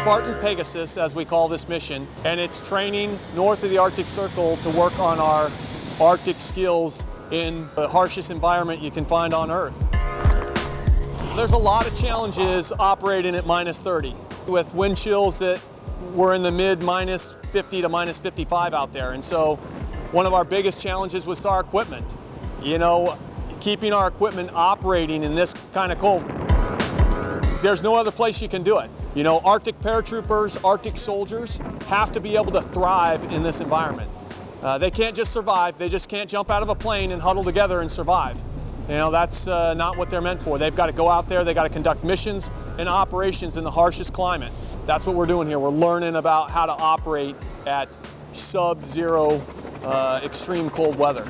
Spartan Pegasus, as we call this mission, and it's training north of the Arctic Circle to work on our Arctic skills in the harshest environment you can find on Earth. There's a lot of challenges operating at minus 30 with wind chills that were in the mid minus 50 to minus 55 out there. And so one of our biggest challenges was our equipment. You know, keeping our equipment operating in this kind of cold. There's no other place you can do it. You know, Arctic paratroopers, Arctic soldiers have to be able to thrive in this environment. Uh, they can't just survive, they just can't jump out of a plane and huddle together and survive. You know, that's uh, not what they're meant for. They've got to go out there, they've got to conduct missions and operations in the harshest climate. That's what we're doing here. We're learning about how to operate at sub-zero uh, extreme cold weather.